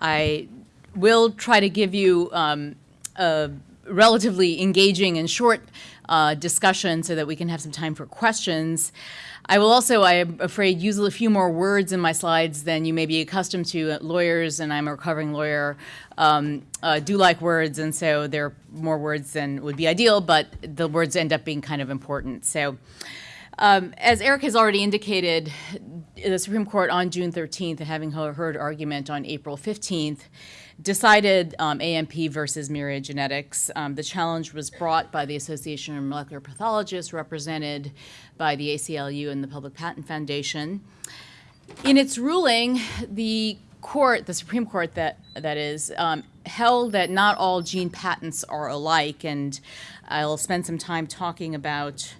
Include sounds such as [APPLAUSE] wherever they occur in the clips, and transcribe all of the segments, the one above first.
I will try to give you um, a relatively engaging and short uh, discussion so that we can have some time for questions. I will also, I am afraid, use a few more words in my slides than you may be accustomed to. Lawyers, and I'm a recovering lawyer, um, uh, do like words, and so there are more words than would be ideal, but the words end up being kind of important. So. Um, as Eric has already indicated, the Supreme Court on June 13th, having heard argument on April 15th, decided um, AMP versus Myriad Genetics. Um, the challenge was brought by the Association of Molecular Pathologists, represented by the ACLU and the Public Patent Foundation. In its ruling, the court, the Supreme Court that, that is, um, held that not all gene patents are alike, and I'll spend some time talking about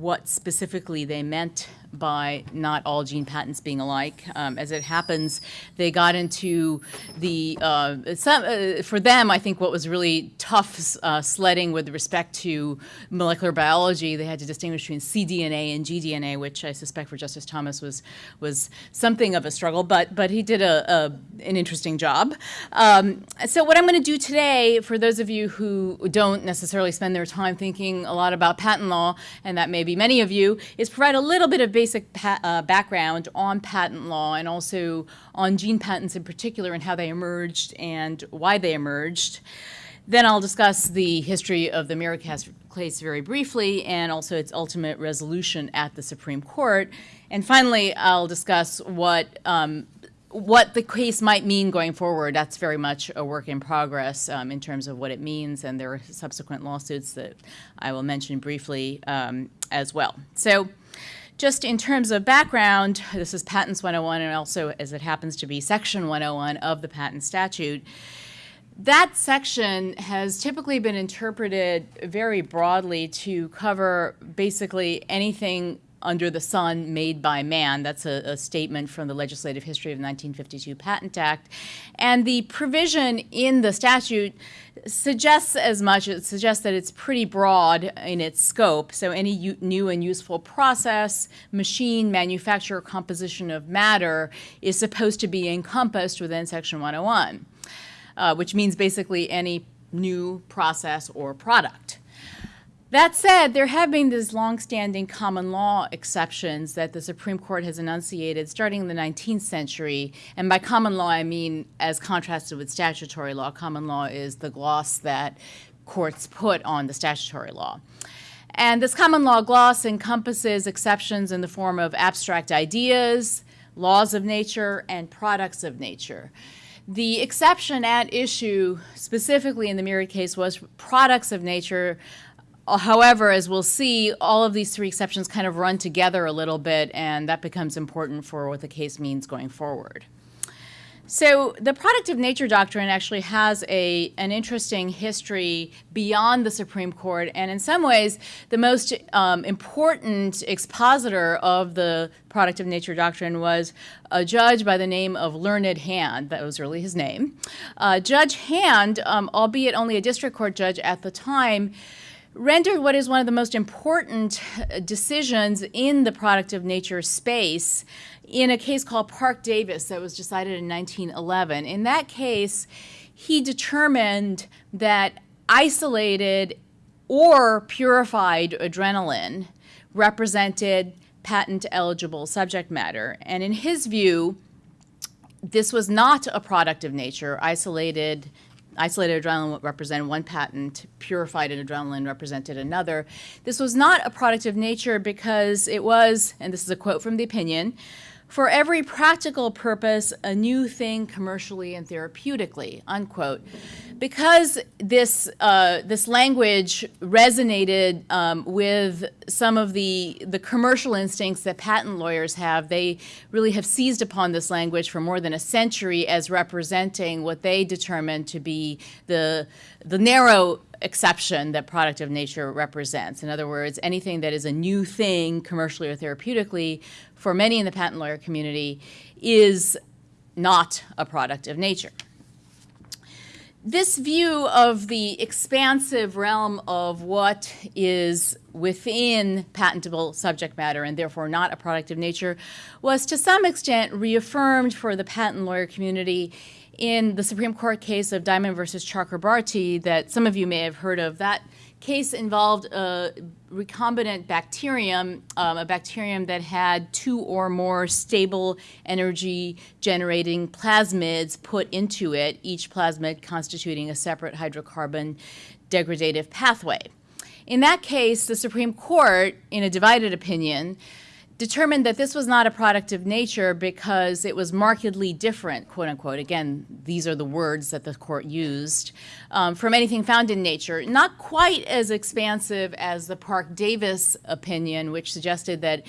what specifically they meant by not all gene patents being alike. Um, as it happens, they got into the, uh, some, uh, for them, I think what was really tough uh, sledding with respect to molecular biology, they had to distinguish between cDNA and gDNA, which I suspect for Justice Thomas was, was something of a struggle, but, but he did a, a an interesting job. Um, so what I'm going to do today, for those of you who don't necessarily spend their time thinking a lot about patent law, and that may be many of you, is provide a little bit of basic basic uh, background on patent law and also on gene patents in particular and how they emerged and why they emerged. Then I'll discuss the history of the Myriad case very briefly and also its ultimate resolution at the Supreme Court. And finally, I'll discuss what um, what the case might mean going forward, that's very much a work in progress um, in terms of what it means, and there are subsequent lawsuits that I will mention briefly um, as well. So just in terms of background, this is Patents 101 and also, as it happens to be, Section 101 of the patent statute. That section has typically been interpreted very broadly to cover basically anything under the sun made by man. That's a, a, statement from the legislative history of the 1952 Patent Act. And the provision in the statute suggests as much. It suggests that it's pretty broad in its scope. So any new and useful process, machine, manufacture, composition of matter is supposed to be encompassed within Section 101, uh, which means basically any new process or product. That said, there have been these longstanding common law exceptions that the Supreme Court has enunciated starting in the 19th century. And by common law, I mean as contrasted with statutory law. Common law is the gloss that courts put on the statutory law. And this common law gloss encompasses exceptions in the form of abstract ideas, laws of nature, and products of nature. The exception at issue, specifically in the Myriad case, was products of nature However, as we'll see, all of these three exceptions kind of run together a little bit, and that becomes important for what the case means going forward. So the product of nature doctrine actually has a, an interesting history beyond the Supreme Court, and in some ways, the most um, important expositor of the product of nature doctrine was a judge by the name of Learned Hand. That was really his name. Uh, judge Hand, um, albeit only a district court judge at the time, rendered what is one of the most important uh, decisions in the product of nature space in a case called Parke-Davis that was decided in 1911. In that case, he determined that isolated or purified adrenaline represented patent eligible subject matter. And in his view, this was not a product of nature. Isolated Isolated adrenaline represented one patent, purified adrenaline represented another. This was not a product of nature because it was, and this is a quote from the opinion, for every practical purpose, a new thing commercially and therapeutically, unquote. Because this, uh, this language resonated um, with some of the, the commercial instincts that patent lawyers have, they really have seized upon this language for more than a century as representing what they determine to be the, the narrow exception that product of nature represents. In other words, anything that is a new thing commercially or therapeutically for many in the patent lawyer community is not a product of nature. This view of the expansive realm of what is within patentable subject matter and therefore not a product of nature was to some extent reaffirmed for the patent lawyer community in the Supreme Court case of Diamond versus Chakrabarti that some of you may have heard of. That case involved a recombinant bacterium, um, a bacterium that had two or more stable energy generating plasmids put into it, each plasmid constituting a separate hydrocarbon degradative pathway. In that case, the Supreme Court, in a divided opinion, determined that this was not a product of nature because it was markedly different, quote unquote. Again, these are the words that the court used um, from anything found in nature. Not quite as expansive as the Parke-Davis opinion, which suggested that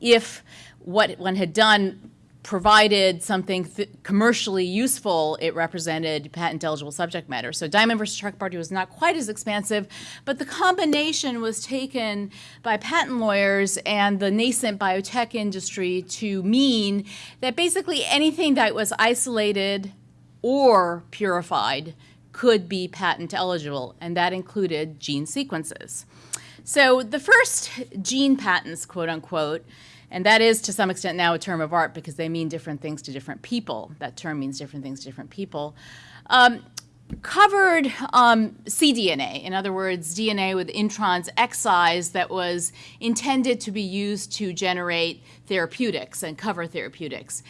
if what one had done provided something commercially useful, it represented patent eligible subject matter. So Diamond versus Chakrabarti was not quite as expansive, but the combination was taken by patent lawyers and the nascent biotech industry to mean that basically anything that was isolated or purified could be patent eligible, and that included gene sequences. So the first gene patents, quote unquote, and that is, to some extent, now a term of art because they mean different things to different people. That term means different things to different people. Um, covered um, cDNA, in other words, DNA with introns excised that was intended to be used to generate therapeutics and cover therapeutics.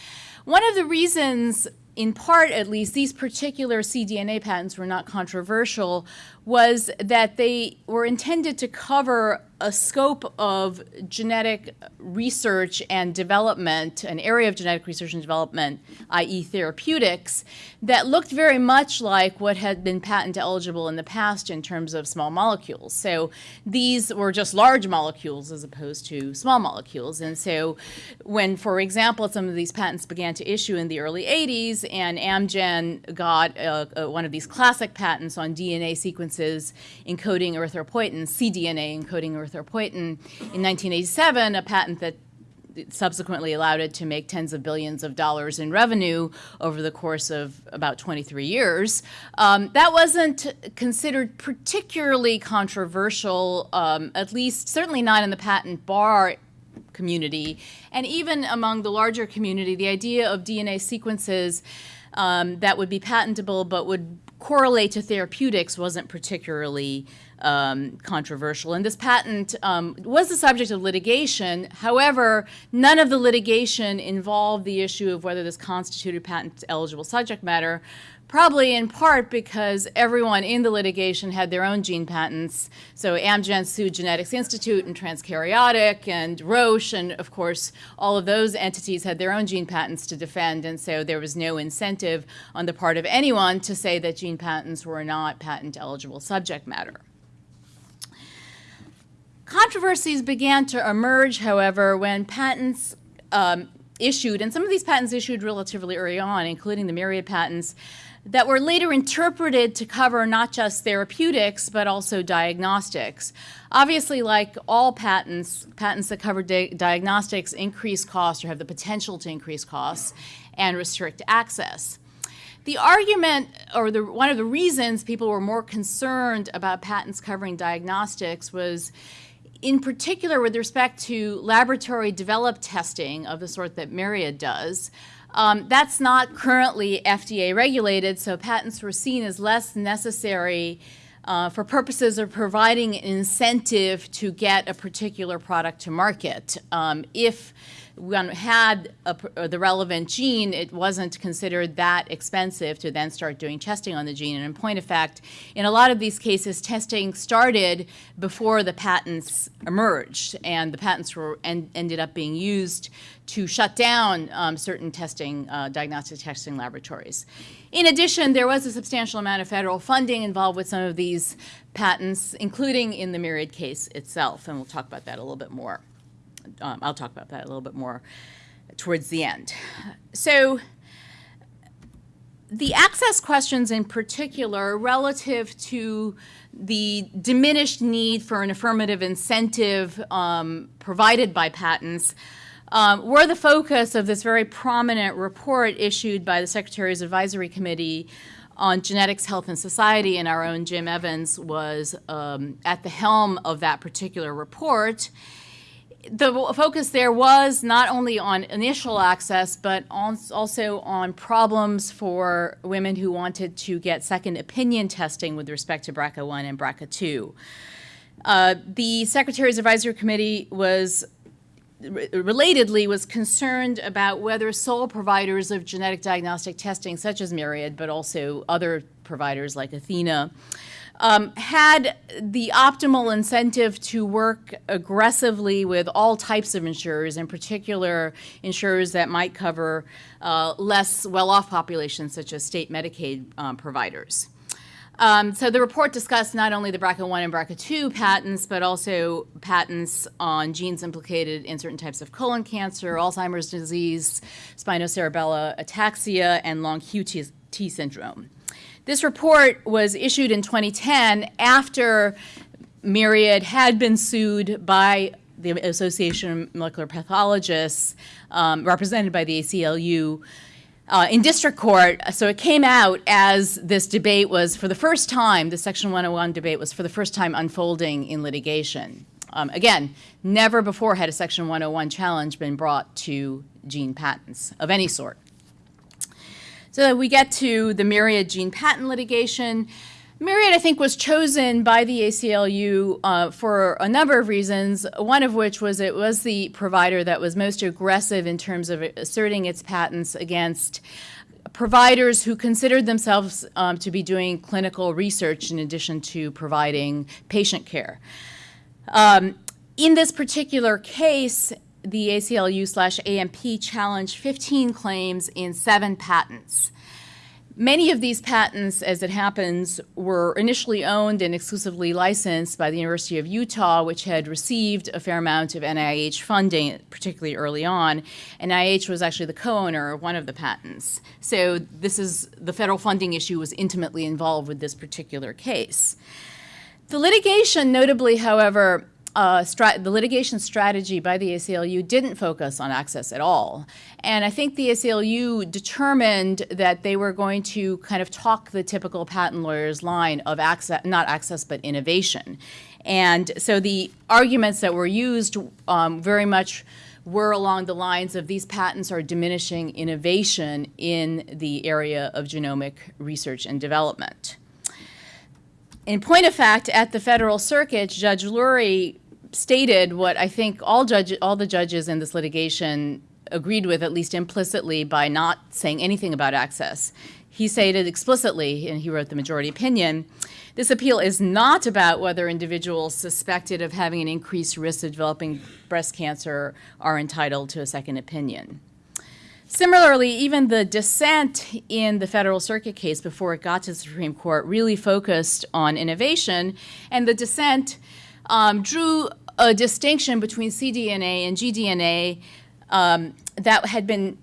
One of the reasons in part at least, these particular cDNA patents were not controversial was that they were intended to cover a scope of genetic research and development, an area of genetic research and development, i.e. therapeutics, that looked very much like what had been patent eligible in the past in terms of small molecules. So these were just large molecules as opposed to small molecules. And so when, for example, some of these patents began to issue in the early 80s and Amgen got uh, uh, one of these classic patents on DNA sequences encoding erythropoietin, cDNA encoding erythropoietin in 1987, a patent that subsequently allowed it to make tens of billions of dollars in revenue over the course of about 23 years. Um, that wasn't considered particularly controversial, um, at least certainly not in the patent bar community. And even among the larger community, the idea of DNA sequences um, that would be patentable but would correlate to therapeutics wasn't particularly um, controversial. And this patent um, was the subject of litigation. However, none of the litigation involved the issue of whether this constituted patent eligible subject matter, probably in part because everyone in the litigation had their own gene patents. So Amgen sued Genetics Institute and Transkaryotic and Roche, and of course, all of those entities had their own gene patents to defend, and so there was no incentive on the part of anyone to say that gene patents were not patent eligible subject matter. Controversies began to emerge, however, when patents um, issued, and some of these patents issued relatively early on, including the myriad patents, that were later interpreted to cover not just therapeutics, but also diagnostics. Obviously, like all patents, patents that cover di diagnostics increase costs or have the potential to increase costs and restrict access. The argument, or the, one of the reasons people were more concerned about patents covering diagnostics was in particular with respect to laboratory developed testing of the sort that Myriad does, um, that's not currently FDA regulated, so patents were seen as less necessary uh, for purposes of providing an incentive to get a particular product to market. Um, if one had a, the relevant gene, it wasn't considered that expensive to then start doing testing on the gene. And in point of fact, in a lot of these cases, testing started before the patents emerged, and the patents were en ended up being used to shut down um, certain testing, uh, diagnostic testing laboratories. In addition, there was a substantial amount of federal funding involved with some of these patents, including in the Myriad case itself, and we'll talk about that a little bit more um, I'll talk about that a little bit more towards the end. So the access questions in particular relative to the diminished need for an affirmative incentive um, provided by patents um, were the focus of this very prominent report issued by the Secretary's Advisory Committee on genetics, health, and society, and our own Jim Evans was um, at the helm of that particular report the focus there was not only on initial access, but also on problems for women who wanted to get second opinion testing with respect to BRCA1 and BRCA2. Uh, the Secretary's Advisory Committee was relatedly was concerned about whether sole providers of genetic diagnostic testing such as Myriad but also other providers like Athena um, had the optimal incentive to work aggressively with all types of insurers, in particular insurers that might cover uh, less well-off populations such as state Medicaid um, providers. Um, so the report discussed not only the BRCA1 and BRCA2 patents, but also patents on genes implicated in certain types of colon cancer, Alzheimer's disease, spinocerebellar ataxia, and long QT syndrome. This report was issued in 2010 after Myriad had been sued by the Association of Molecular Pathologists, um, represented by the ACLU, uh, in district court. So it came out as this debate was for the first time, the Section 101 debate was for the first time unfolding in litigation. Um, again, never before had a Section 101 challenge been brought to gene patents of any sort. So we get to the Myriad gene patent litigation. Myriad, I think, was chosen by the ACLU uh, for a number of reasons, one of which was it was the provider that was most aggressive in terms of asserting its patents against providers who considered themselves um, to be doing clinical research in addition to providing patient care. Um, in this particular case, the ACLU slash AMP challenged 15 claims in seven patents. Many of these patents, as it happens, were initially owned and exclusively licensed by the University of Utah, which had received a fair amount of NIH funding, particularly early on. NIH was actually the co-owner of one of the patents. So this is, the federal funding issue was intimately involved with this particular case. The litigation, notably, however, uh, the litigation strategy by the ACLU didn't focus on access at all. And I think the ACLU determined that they were going to kind of talk the typical patent lawyer's line of access, not access, but innovation. And so the arguments that were used um, very much were along the lines of these patents are diminishing innovation in the area of genomic research and development. In point of fact, at the Federal Circuit, Judge Lourie stated what I think all judge, all the judges in this litigation agreed with, at least implicitly, by not saying anything about access. He stated explicitly, and he wrote the majority opinion, this appeal is not about whether individuals suspected of having an increased risk of developing breast cancer are entitled to a second opinion. Similarly, even the dissent in the Federal Circuit case before it got to the Supreme Court really focused on innovation, and the dissent um, drew a distinction between cDNA and gDNA um, that had been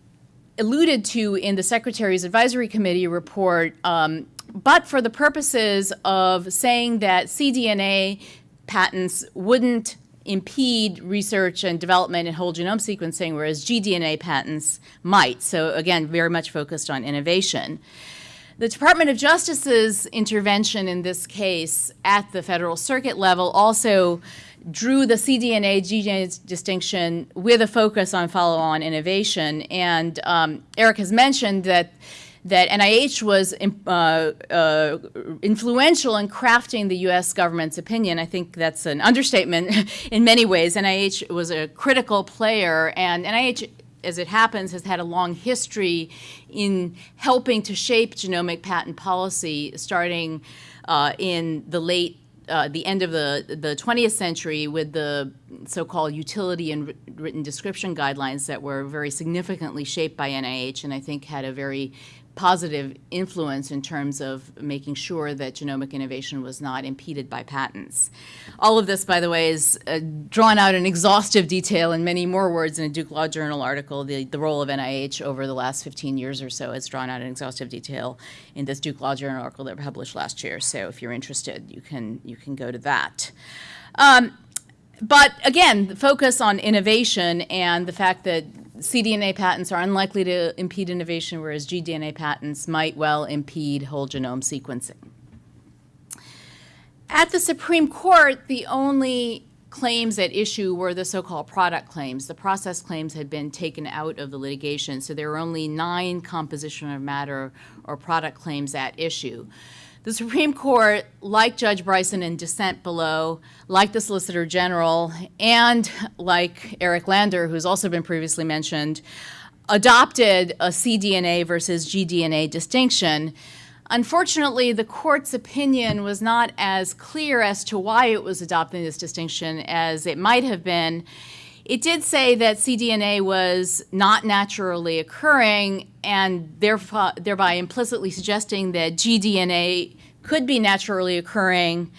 alluded to in the Secretary's Advisory Committee report, um, but for the purposes of saying that cDNA patents wouldn't impede research and development in whole genome sequencing, whereas gDNA patents might. So again, very much focused on innovation. The Department of Justice's intervention in this case at the Federal Circuit level also drew the cDNA gDNA distinction with a focus on follow-on innovation. And um, Eric has mentioned that that NIH was uh, uh, influential in crafting the U.S. government's opinion. I think that's an understatement [LAUGHS] in many ways. NIH was a critical player, and NIH as it happens, has had a long history in helping to shape genomic patent policy starting uh, in the late uh, the end of the, the 20th century with the so-called utility and written description guidelines that were very significantly shaped by NIH and I think had a very positive influence in terms of making sure that genomic innovation was not impeded by patents. All of this, by the way, is uh, drawn out in exhaustive detail in many more words in a Duke Law Journal article. The, the role of NIH over the last 15 years or so is drawn out in exhaustive detail in this Duke Law Journal article that we published last year. So if you're interested, you can, you can go to that. Um, but again, the focus on innovation and the fact that cDNA patents are unlikely to impede innovation, whereas gDNA patents might well impede whole genome sequencing. At the Supreme Court, the only claims at issue were the so-called product claims. The process claims had been taken out of the litigation, so there were only nine composition of matter or product claims at issue. The Supreme Court, like Judge Bryson in dissent below, like the Solicitor General, and like Eric Lander, who's also been previously mentioned, adopted a cDNA versus gDNA distinction. Unfortunately, the court's opinion was not as clear as to why it was adopting this distinction as it might have been. It did say that cDNA was not naturally occurring and thereby implicitly suggesting that gDNA could be naturally occurring,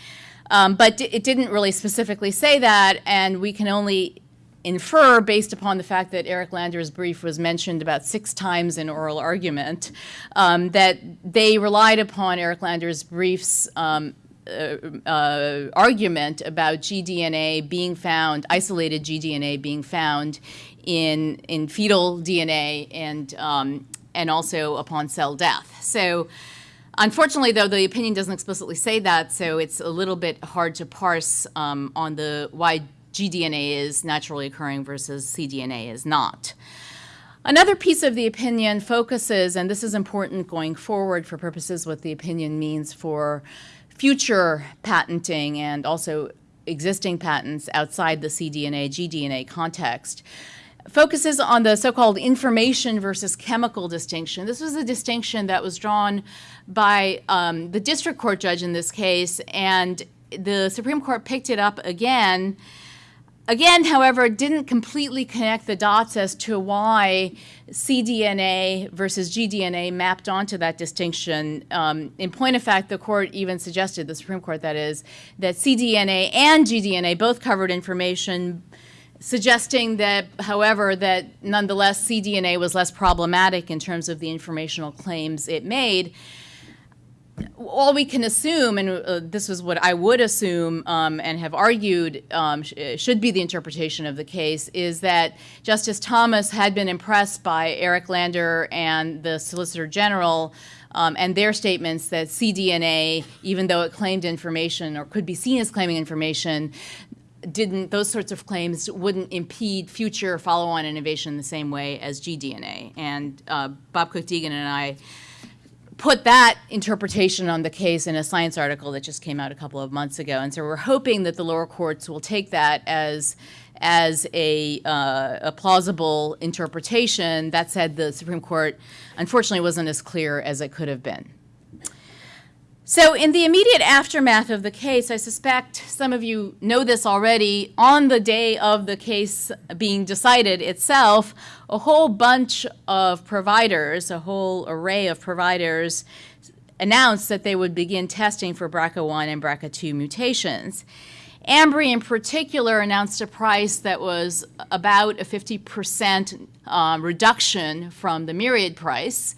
um, but it didn't really specifically say that, and we can only infer based upon the fact that Eric Lander's brief was mentioned about six times in oral argument, um, that they relied upon Eric Lander's brief's um, uh, uh, argument about gDNA being found, isolated gDNA being found in, in fetal DNA and, um, and also upon cell death. So unfortunately, though, the opinion doesn't explicitly say that, so it's a little bit hard to parse um, on the why gDNA is naturally occurring versus cDNA is not. Another piece of the opinion focuses, and this is important going forward for purposes what the opinion means for future patenting and also existing patents outside the cDNA, gDNA context, focuses on the so-called information versus chemical distinction. This was a distinction that was drawn by um, the district court judge in this case, and the Supreme Court picked it up again Again, however, didn't completely connect the dots as to why cDNA versus gDNA mapped onto that distinction. Um, in point of fact, the court even suggested, the Supreme Court that is, that cDNA and gDNA both covered information suggesting that, however, that nonetheless cDNA was less problematic in terms of the informational claims it made all we can assume, and uh, this is what I would assume um, and have argued um, sh should be the interpretation of the case, is that Justice Thomas had been impressed by Eric Lander and the Solicitor General um, and their statements that cDNA, even though it claimed information or could be seen as claiming information, didn't those sorts of claims wouldn't impede future follow-on innovation the same way as gDNA. And uh, Bob Cook-Deegan and I put that interpretation on the case in a science article that just came out a couple of months ago. And so we're hoping that the lower courts will take that as as a, uh, a plausible interpretation. That said, the Supreme Court unfortunately wasn't as clear as it could have been. So in the immediate aftermath of the case, I suspect some of you know this already, on the day of the case being decided itself, a whole bunch of providers, a whole array of providers announced that they would begin testing for BRCA1 and BRCA2 mutations. Ambry in particular announced a price that was about a 50% um, reduction from the Myriad price.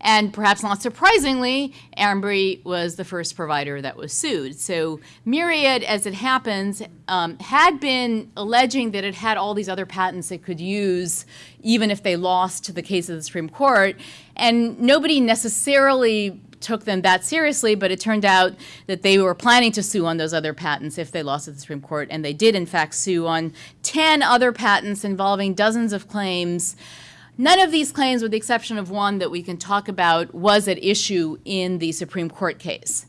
And perhaps not surprisingly, Ambry was the first provider that was sued. So Myriad, as it happens, um, had been alleging that it had all these other patents it could use even if they lost to the case of the Supreme Court. And nobody necessarily took them that seriously, but it turned out that they were planning to sue on those other patents if they lost at the Supreme Court, and they did in fact sue on 10 other patents involving dozens of claims None of these claims, with the exception of one that we can talk about, was at issue in the Supreme Court case.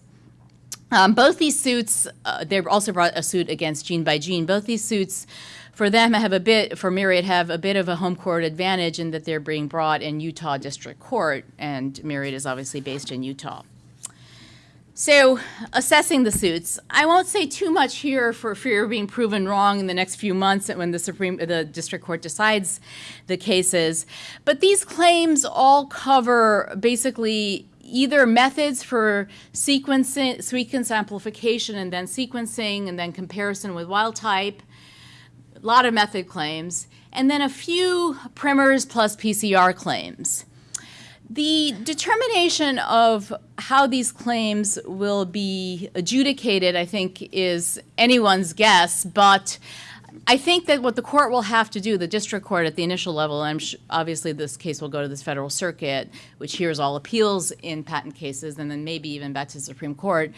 Um, both these suits, uh, they also brought a suit against Gene by Gene. Both these suits, for them, have a bit, for Myriad, have a bit of a home court advantage in that they're being brought in Utah District Court, and Myriad is obviously based in Utah. So, assessing the suits, I won't say too much here for fear of being proven wrong in the next few months when the Supreme, the District Court decides the cases. But these claims all cover basically either methods for sequencing, sequence amplification and then sequencing and then comparison with wild type, a lot of method claims, and then a few primers plus PCR claims. The determination of how these claims will be adjudicated, I think, is anyone's guess, but I think that what the court will have to do, the district court at the initial level, and obviously this case will go to this federal circuit, which hears all appeals in patent cases, and then maybe even back to the Supreme Court.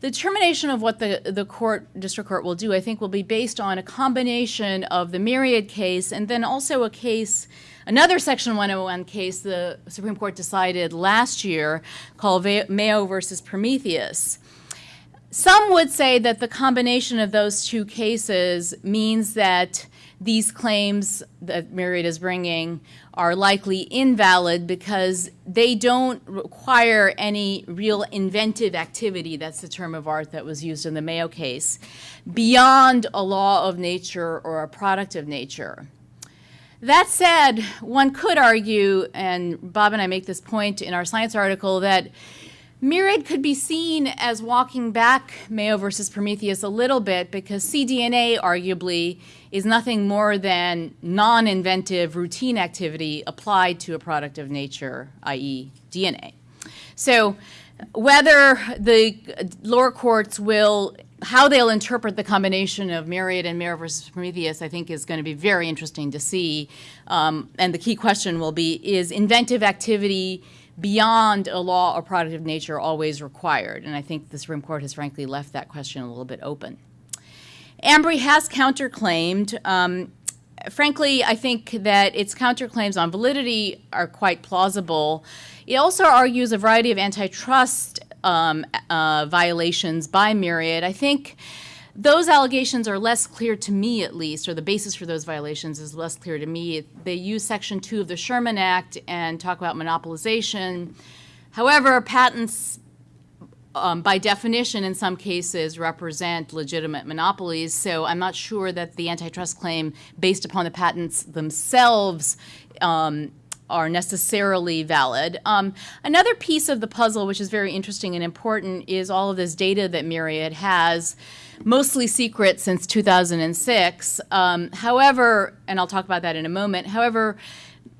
The determination of what the, the court, district court will do, I think, will be based on a combination of the Myriad case and then also a case, another Section 101 case the Supreme Court decided last year called Mayo versus Prometheus. Some would say that the combination of those two cases means that these claims that Myriad is bringing are likely invalid because they don't require any real inventive activity, that's the term of art that was used in the Mayo case, beyond a law of nature or a product of nature. That said, one could argue, and Bob and I make this point in our science article, that Myriad could be seen as walking back Mayo versus Prometheus a little bit because cDNA arguably is nothing more than non-inventive routine activity applied to a product of nature, i.e. DNA. So whether the lower courts will, how they'll interpret the combination of Myriad and Mayo versus Prometheus, I think is going to be very interesting to see. Um, and the key question will be, is inventive activity beyond a law or product of nature always required? And I think the Supreme Court has frankly left that question a little bit open. Ambry has counterclaimed. Um, frankly, I think that its counterclaims on validity are quite plausible. It also argues a variety of antitrust um, uh, violations by Myriad. I think those allegations are less clear to me, at least, or the basis for those violations is less clear to me. They use Section 2 of the Sherman Act and talk about monopolization. However, patents, um, by definition, in some cases, represent legitimate monopolies, so I'm not sure that the antitrust claim, based upon the patents themselves, um, are necessarily valid. Um, another piece of the puzzle, which is very interesting and important, is all of this data that Myriad has mostly secret since 2006. Um, however, and I'll talk about that in a moment, however,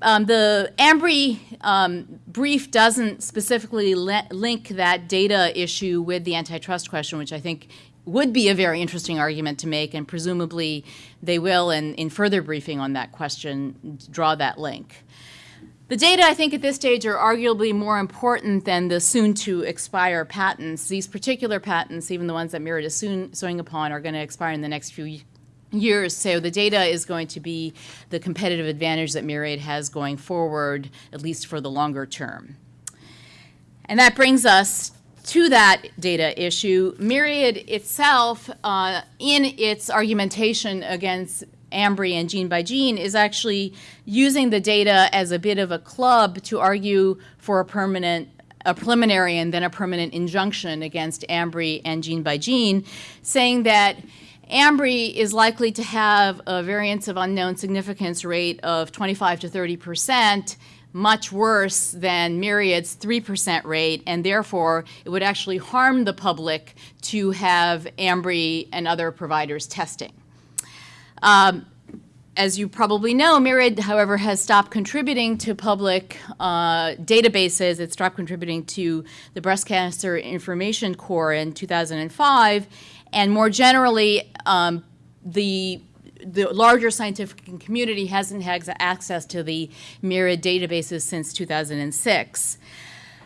um, the Ambry um, brief doesn't specifically link that data issue with the antitrust question, which I think would be a very interesting argument to make, and presumably they will, in, in further briefing on that question, draw that link. The data, I think, at this stage are arguably more important than the soon-to-expire patents. These particular patents, even the ones that Myriad is soon suing upon, are going to expire in the next few years. So the data is going to be the competitive advantage that Myriad has going forward, at least for the longer term. And that brings us to that data issue. Myriad itself, uh, in its argumentation against Ambry and Gene by Gene is actually using the data as a bit of a club to argue for a permanent a preliminary and then a permanent injunction against Ambry and Gene by Gene, saying that Ambry is likely to have a variance of unknown significance rate of 25 to 30 percent, much worse than Myriad's 3% rate, and therefore it would actually harm the public to have Ambry and other providers testing. Um, as you probably know, Myriad, however, has stopped contributing to public uh, databases. It stopped contributing to the Breast Cancer Information Core in 2005. And more generally, um, the the larger scientific community hasn't had access to the Myriad databases since 2006.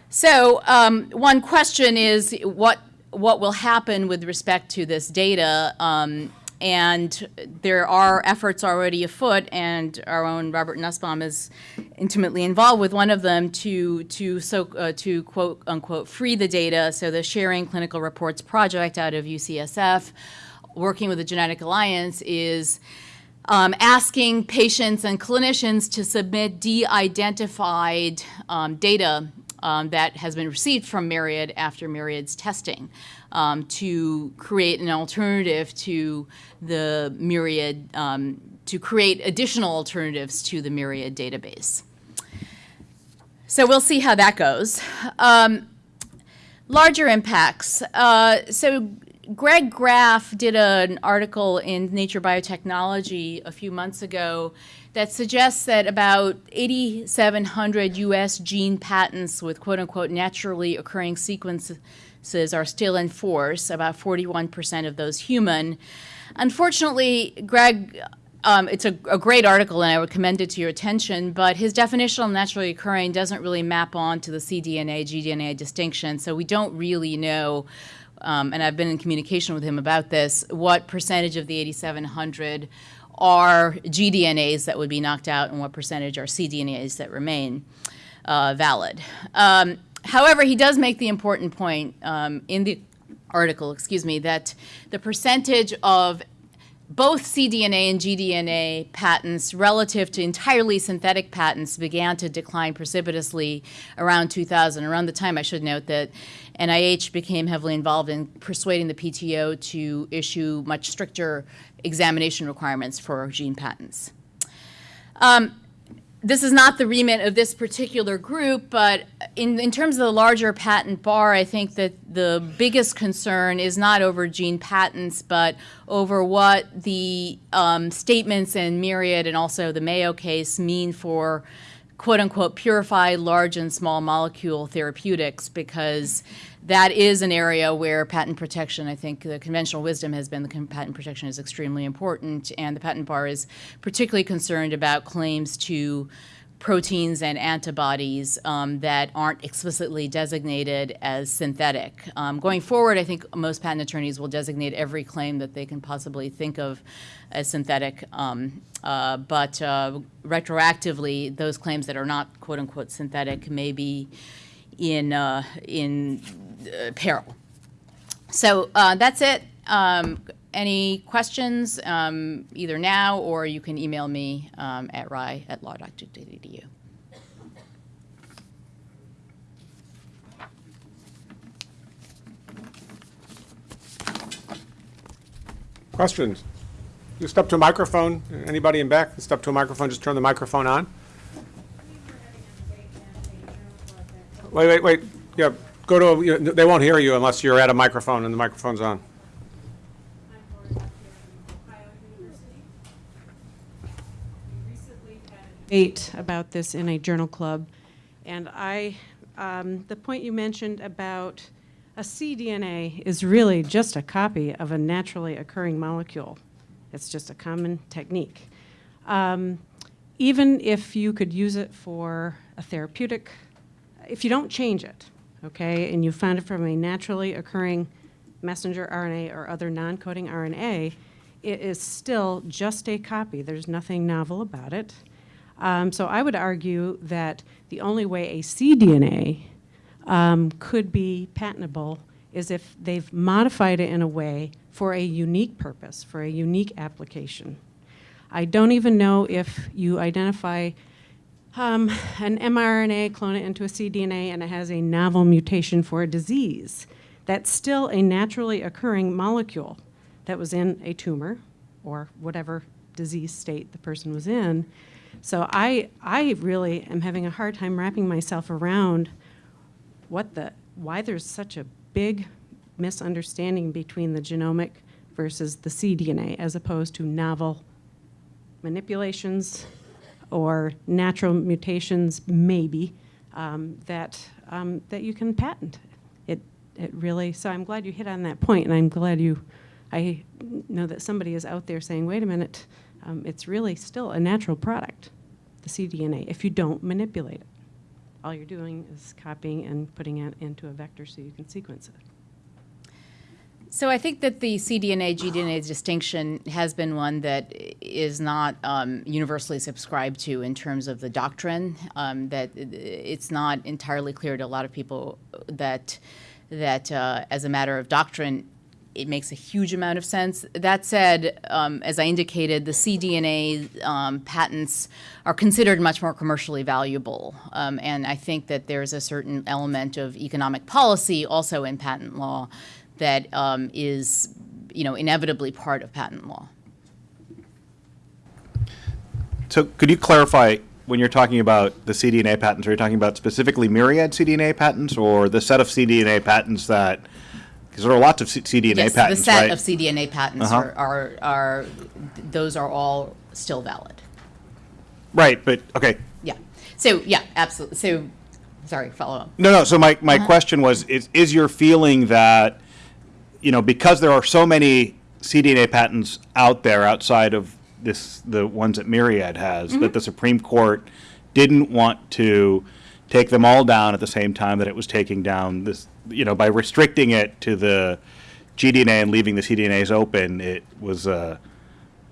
So um, one question is what what will happen with respect to this data um, and there are efforts already afoot, and our own Robert Nussbaum is intimately involved with one of them to to so uh, to quote unquote free the data. So the Sharing Clinical Reports project out of UCSF, working with the Genetic Alliance, is um, asking patients and clinicians to submit de-identified um, data um, that has been received from Myriad after Myriad's testing um, to create an alternative to the Myriad, um, to create additional alternatives to the Myriad database. So we'll see how that goes. Um, larger impacts. Uh, so Greg Graff did an article in Nature Biotechnology a few months ago that suggests that about 8,700 U.S. gene patents with quote-unquote naturally occurring sequences are still in force, about 41% of those human. Unfortunately, Greg, um, it's a, a, great article and I would commend it to your attention, but his definition of naturally occurring doesn't really map on to the cDNA, gDNA distinction, so we don't really know um, and I've been in communication with him about this, what percentage of the 8,700 are gDNAs that would be knocked out and what percentage are cDNAs that remain uh, valid. Um, however, he does make the important point um, in the article, excuse me, that the percentage of both cDNA and gDNA patents relative to entirely synthetic patents began to decline precipitously around 2000, around the time I should note that NIH became heavily involved in persuading the PTO to issue much stricter examination requirements for gene patents. Um, this is not the remit of this particular group, but in, in terms of the larger patent bar, I think that the biggest concern is not over gene patents, but over what the um, statements in Myriad and also the Mayo case mean for quote unquote purify large and small molecule therapeutics because that is an area where patent protection, I think the conventional wisdom has been the patent protection is extremely important and the patent bar is particularly concerned about claims to proteins and antibodies um, that aren't explicitly designated as synthetic. Um, going forward, I think most patent attorneys will designate every claim that they can possibly think of as synthetic, um, uh, but uh, retroactively, those claims that are not quote unquote synthetic may be in, uh, in uh, peril. So uh, that's it. Any questions, um, either now or you can email me um, at rai at law.duke.edu. Questions? You step to a microphone. Anybody in back? Step to a microphone. Just turn the microphone on. Wait, wait, wait. Yeah, go to. A, they won't hear you unless you're at a microphone and the microphone's on. Debate about this in a journal club, and I, um, the point you mentioned about a cDNA is really just a copy of a naturally occurring molecule. It's just a common technique. Um, even if you could use it for a therapeutic, if you don't change it, okay, and you found it from a naturally occurring messenger RNA or other non-coding RNA, it is still just a copy. There's nothing novel about it. Um, so I would argue that the only way a cDNA um, could be patentable is if they've modified it in a way for a unique purpose, for a unique application. I don't even know if you identify um, an mRNA, clone it into a cDNA, and it has a novel mutation for a disease. That's still a naturally occurring molecule that was in a tumor or whatever disease state the person was in. So I, I really am having a hard time wrapping myself around what the, why there's such a big misunderstanding between the genomic versus the cDNA as opposed to novel manipulations or natural mutations, maybe, um, that, um, that you can patent. It, it really, so I'm glad you hit on that point, and I'm glad you, I know that somebody is out there saying, wait a minute, um, it's really still a natural product, the cDNA, if you don't manipulate it. All you're doing is copying and putting it into a vector so you can sequence it. So I think that the cDNA gDNA distinction has been one that is not um, universally subscribed to in terms of the doctrine. Um, that it's not entirely clear to a lot of people that that uh, as a matter of doctrine, it makes a huge amount of sense. That said, um, as I indicated, the cDNA um, patents are considered much more commercially valuable. Um, and I think that there's a certain element of economic policy also in patent law that um, is, you know, inevitably part of patent law. So could you clarify when you're talking about the cDNA patents, are you talking about specifically myriad cDNA patents or the set of cDNA patents that because there are lots of C cDNA yes, patents, the set right? of cDNA patents Uh-huh. are, are, are, those are all still valid. Right, but, okay. Yeah. So, yeah, absolutely. So, sorry, follow up. No, no, so my, my question was, is, is your feeling that, you know, because there are so many cDNA patents out there outside of this, the ones that Myriad has, that the Supreme Court didn't want to take them all down at the same time that it was taking down this, you know, by restricting it to the gDNA and leaving the cDNAs open, it was a,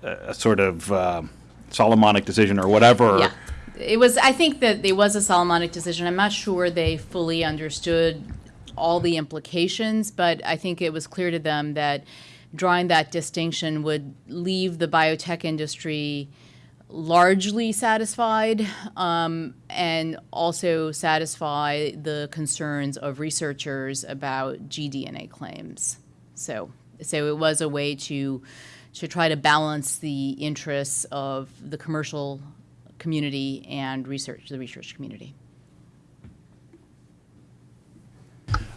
a sort of um, Solomonic decision or whatever. Yeah. It was, I think that it was a Solomonic decision. I'm not sure they fully understood all the implications, but I think it was clear to them that drawing that distinction would leave the biotech industry largely satisfied um, and also satisfy the concerns of researchers about gDNA claims. So, so it was a way to to try to balance the interests of the commercial community and research the research community.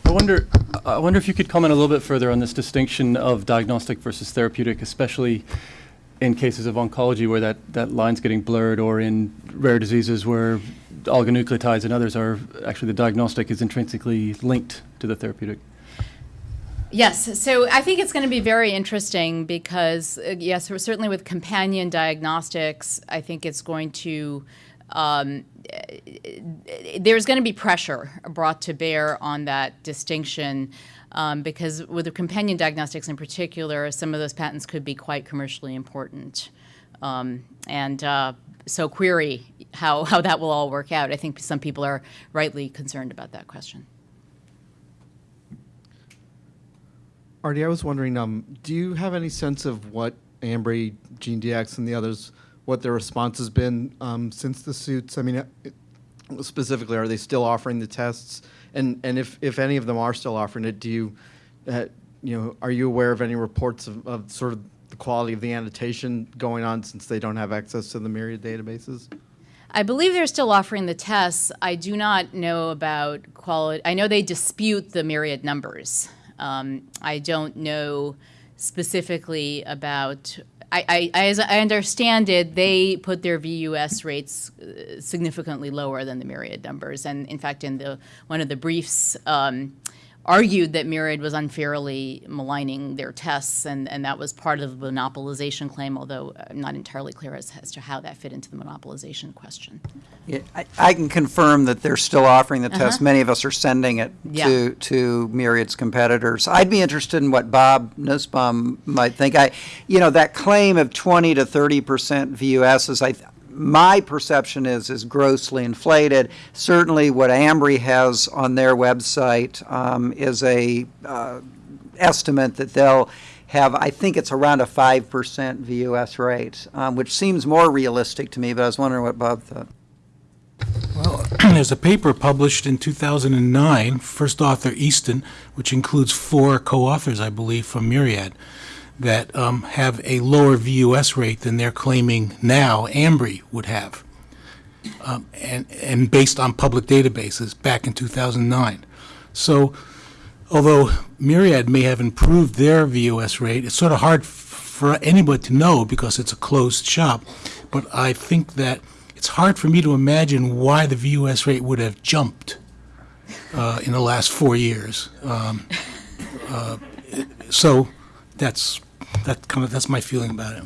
I wonder, I wonder if you could comment a little bit further on this distinction of diagnostic versus therapeutic, especially in cases of oncology where that, that line's getting blurred, or in rare diseases where oligonucleotides and others are, actually the diagnostic is intrinsically linked to the therapeutic. Yes, so I think it's going to be very interesting because, uh, yes, certainly with companion diagnostics, I think it's going to, um, there's going to be pressure brought to bear on that distinction um, because with the companion diagnostics in particular, some of those patents could be quite commercially important. Um, and uh, so query how, how that will all work out. I think some people are rightly concerned about that question. Arti, I was wondering, um, do you have any sense of what Ambry, GeneDx, and the others, what their response has been um, since the suits? I mean, it, specifically, are they still offering the tests? And and if, if any of them are still offering it, do you, uh, you know, are you aware of any reports of, of sort of the quality of the annotation going on since they don't have access to the Myriad databases? I believe they're still offering the tests. I do not know about quality. I know they dispute the Myriad numbers. Um, I don't know specifically about. I, I, as I understand it, they put their VUS rates uh, significantly lower than the Myriad numbers, and in fact, in the one of the briefs. Um, argued that Myriad was unfairly maligning their tests, and, and that was part of the monopolization claim, although I'm not entirely clear as, as to how that fit into the monopolization question. Yeah, I, I can confirm that they're still offering the test. Many of us are sending it Uh-huh. Yeah. to, to Myriad's competitors. I'd be interested in what Bob Nussbaum might think. I, you know, that claim of 20 to 30 percent VUS is, I, my perception is, is grossly inflated. Certainly what Ambry has on their website um, is a uh, estimate that they'll have, I think it's around a 5% VUS rate, um, which seems more realistic to me, but I was wondering what Bob thought. Well, [CLEARS THROAT] there's a paper published in 2009, first author Easton, which includes four co-authors, I believe, from Myriad, that um, have a lower VUS rate than they're claiming now Ambry would have, um, and, and based on public databases back in 2009. So although Myriad may have improved their VUS rate, it's sort of hard for anybody to know because it's a closed shop. But I think that it's hard for me to imagine why the VUS rate would have jumped uh, in the last four years. Um, uh, so that's that kind of that's my feeling about it.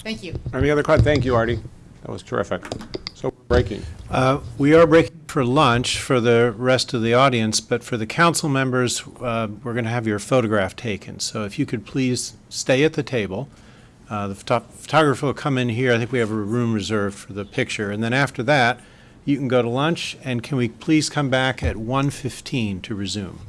Thank you. Any other questions? Thank you, Arti. That was terrific. So breaking. Uh, We are breaking for lunch for the rest of the audience, but for the council members, uh, we're going to have your photograph taken. So if you could please stay at the table. Uh, The photo- photographer will come in here. I think we have a room reserved for the picture. And then after that, you can go to lunch, and can we please come back at 1:15 to resume?